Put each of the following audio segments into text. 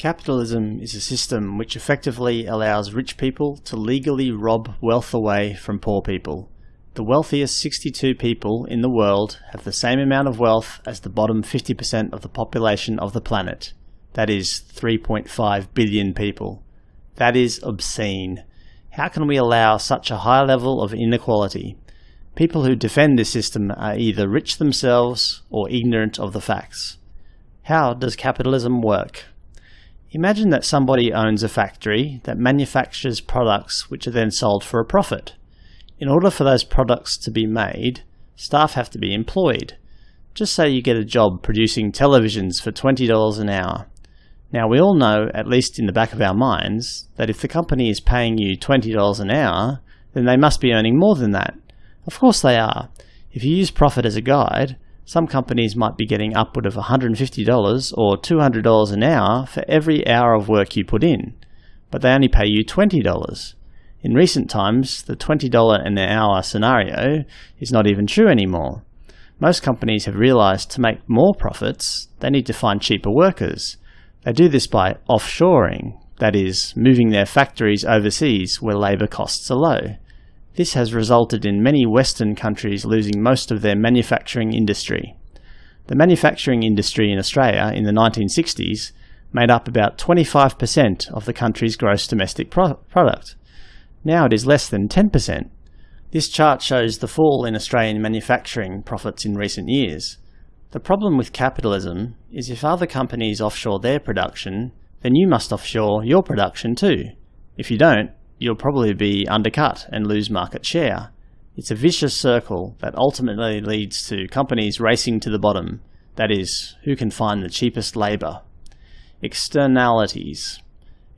Capitalism is a system which effectively allows rich people to legally rob wealth away from poor people. The wealthiest 62 people in the world have the same amount of wealth as the bottom 50% of the population of the planet. That is 3.5 billion people. That is obscene. How can we allow such a high level of inequality? People who defend this system are either rich themselves or ignorant of the facts. How does capitalism work? Imagine that somebody owns a factory that manufactures products which are then sold for a profit. In order for those products to be made, staff have to be employed. Just say you get a job producing televisions for $20 an hour. Now we all know, at least in the back of our minds, that if the company is paying you $20 an hour, then they must be earning more than that. Of course they are. If you use profit as a guide, some companies might be getting upward of $150 or $200 an hour for every hour of work you put in, but they only pay you $20. In recent times, the $20 an hour scenario is not even true anymore. Most companies have realized to make more profits, they need to find cheaper workers. They do this by offshoring, that is, moving their factories overseas where labour costs are low. This has resulted in many Western countries losing most of their manufacturing industry. The manufacturing industry in Australia in the 1960s made up about 25% of the country's gross domestic pro product. Now it is less than 10%. This chart shows the fall in Australian manufacturing profits in recent years. The problem with capitalism is if other companies offshore their production, then you must offshore your production too. If you don't, you'll probably be undercut and lose market share. It's a vicious circle that ultimately leads to companies racing to the bottom, that is, who can find the cheapest labour. Externalities.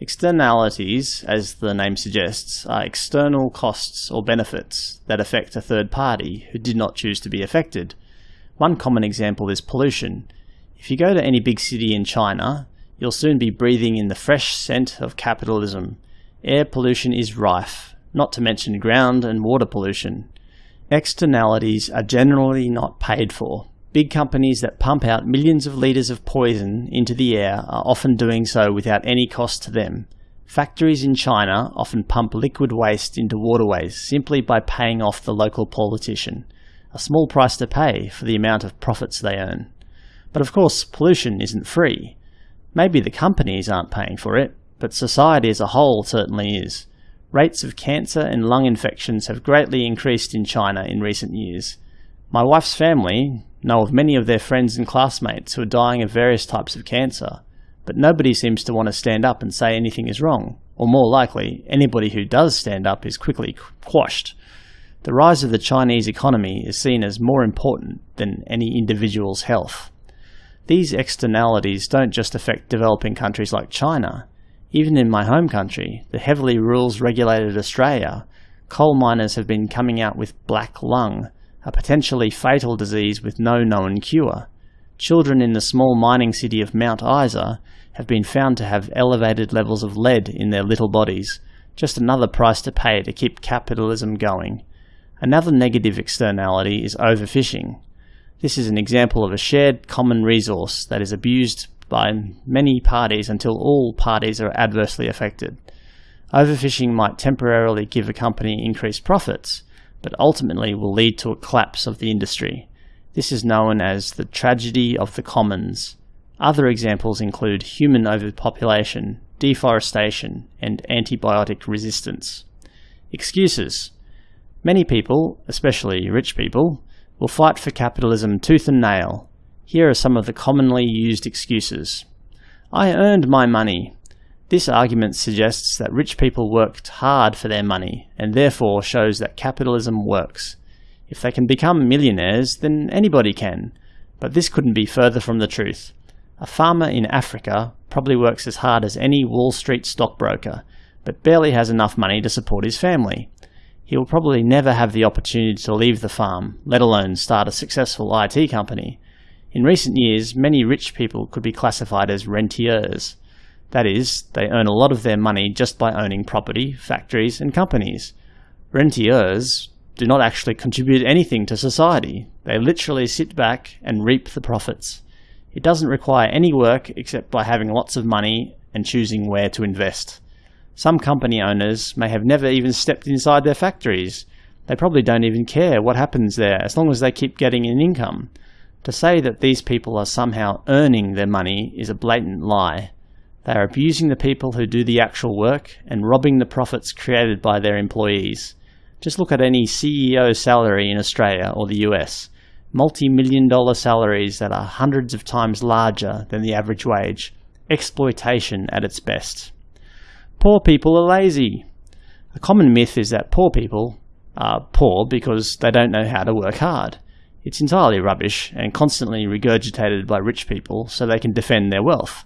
Externalities, as the name suggests, are external costs or benefits that affect a third party who did not choose to be affected. One common example is pollution. If you go to any big city in China, you'll soon be breathing in the fresh scent of capitalism, Air pollution is rife, not to mention ground and water pollution. Externalities are generally not paid for. Big companies that pump out millions of litres of poison into the air are often doing so without any cost to them. Factories in China often pump liquid waste into waterways simply by paying off the local politician, a small price to pay for the amount of profits they earn. But of course, pollution isn't free. Maybe the companies aren't paying for it, but society as a whole certainly is. Rates of cancer and lung infections have greatly increased in China in recent years. My wife's family know of many of their friends and classmates who are dying of various types of cancer, but nobody seems to want to stand up and say anything is wrong, or more likely, anybody who does stand up is quickly quashed. The rise of the Chinese economy is seen as more important than any individual's health. These externalities don't just affect developing countries like China, even in my home country, the heavily rules-regulated Australia, coal miners have been coming out with black lung, a potentially fatal disease with no known cure. Children in the small mining city of Mount Isa have been found to have elevated levels of lead in their little bodies, just another price to pay to keep capitalism going. Another negative externality is overfishing. This is an example of a shared common resource that is abused by many parties until all parties are adversely affected. Overfishing might temporarily give a company increased profits, but ultimately will lead to a collapse of the industry. This is known as the tragedy of the commons. Other examples include human overpopulation, deforestation, and antibiotic resistance. Excuses. Many people, especially rich people, will fight for capitalism tooth and nail, here are some of the commonly used excuses. I earned my money. This argument suggests that rich people worked hard for their money, and therefore shows that capitalism works. If they can become millionaires, then anybody can. But this couldn't be further from the truth. A farmer in Africa probably works as hard as any Wall Street stockbroker, but barely has enough money to support his family. He will probably never have the opportunity to leave the farm, let alone start a successful IT company. In recent years, many rich people could be classified as rentiers. That is, they earn a lot of their money just by owning property, factories, and companies. Rentiers do not actually contribute anything to society. They literally sit back and reap the profits. It doesn't require any work except by having lots of money and choosing where to invest. Some company owners may have never even stepped inside their factories. They probably don't even care what happens there as long as they keep getting an income. To say that these people are somehow earning their money is a blatant lie. They are abusing the people who do the actual work and robbing the profits created by their employees. Just look at any CEO salary in Australia or the US. Multi-million dollar salaries that are hundreds of times larger than the average wage. Exploitation at its best. Poor people are lazy. A common myth is that poor people are poor because they don't know how to work hard. It's entirely rubbish and constantly regurgitated by rich people so they can defend their wealth.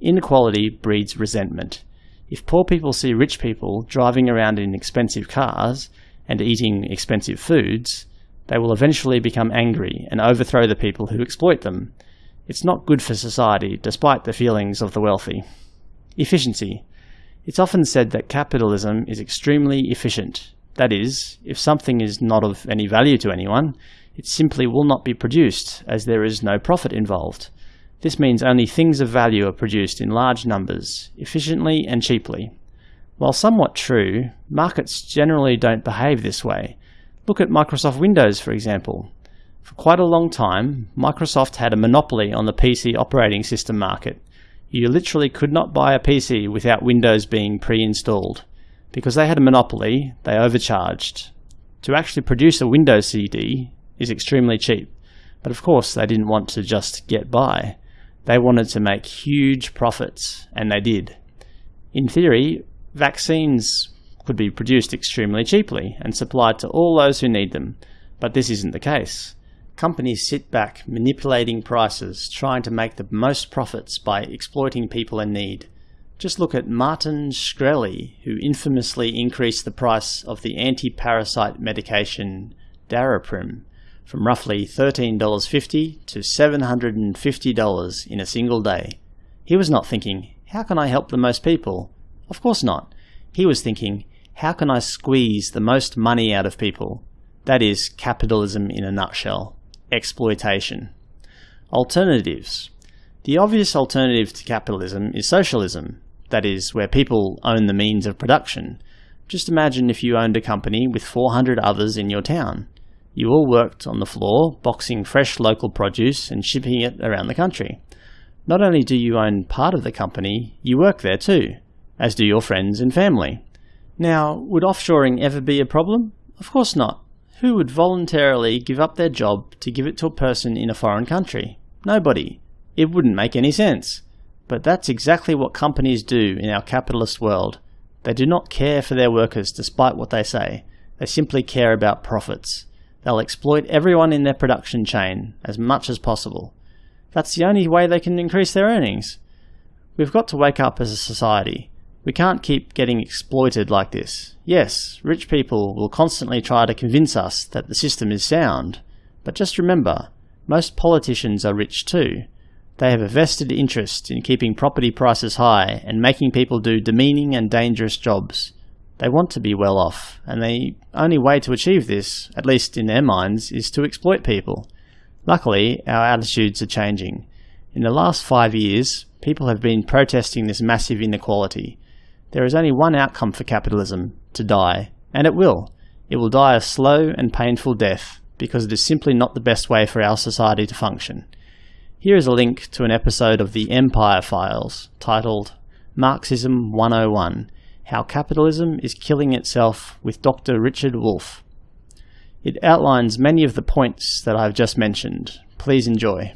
Inequality breeds resentment. If poor people see rich people driving around in expensive cars and eating expensive foods, they will eventually become angry and overthrow the people who exploit them. It's not good for society, despite the feelings of the wealthy. Efficiency. It's often said that capitalism is extremely efficient. That is, if something is not of any value to anyone, it simply will not be produced, as there is no profit involved. This means only things of value are produced in large numbers, efficiently and cheaply. While somewhat true, markets generally don't behave this way. Look at Microsoft Windows, for example. For quite a long time, Microsoft had a monopoly on the PC operating system market, you literally could not buy a PC without Windows being pre-installed. Because they had a monopoly, they overcharged. To actually produce a Windows CD is extremely cheap. But of course, they didn't want to just get by. They wanted to make huge profits, and they did. In theory, vaccines could be produced extremely cheaply and supplied to all those who need them, but this isn't the case. Companies sit back, manipulating prices, trying to make the most profits by exploiting people in need. Just look at Martin Shkreli, who infamously increased the price of the anti-parasite medication Daraprim from roughly $13.50 to $750 in a single day. He was not thinking, how can I help the most people? Of course not. He was thinking, how can I squeeze the most money out of people? That is capitalism in a nutshell exploitation. Alternatives. The obvious alternative to capitalism is socialism, that is, where people own the means of production. Just imagine if you owned a company with 400 others in your town. You all worked on the floor, boxing fresh local produce and shipping it around the country. Not only do you own part of the company, you work there too, as do your friends and family. Now, would offshoring ever be a problem? Of course not. Who would voluntarily give up their job to give it to a person in a foreign country? Nobody. It wouldn't make any sense. But that's exactly what companies do in our capitalist world. They do not care for their workers despite what they say. They simply care about profits. They'll exploit everyone in their production chain as much as possible. That's the only way they can increase their earnings. We've got to wake up as a society. We can't keep getting exploited like this. Yes, rich people will constantly try to convince us that the system is sound, but just remember, most politicians are rich too. They have a vested interest in keeping property prices high and making people do demeaning and dangerous jobs. They want to be well off, and the only way to achieve this, at least in their minds, is to exploit people. Luckily, our attitudes are changing. In the last five years, people have been protesting this massive inequality, there is only one outcome for capitalism, to die, and it will. It will die a slow and painful death, because it is simply not the best way for our society to function. Here is a link to an episode of the Empire Files, titled Marxism 101, How Capitalism is Killing Itself with Dr. Richard Wolff. It outlines many of the points that I have just mentioned. Please enjoy.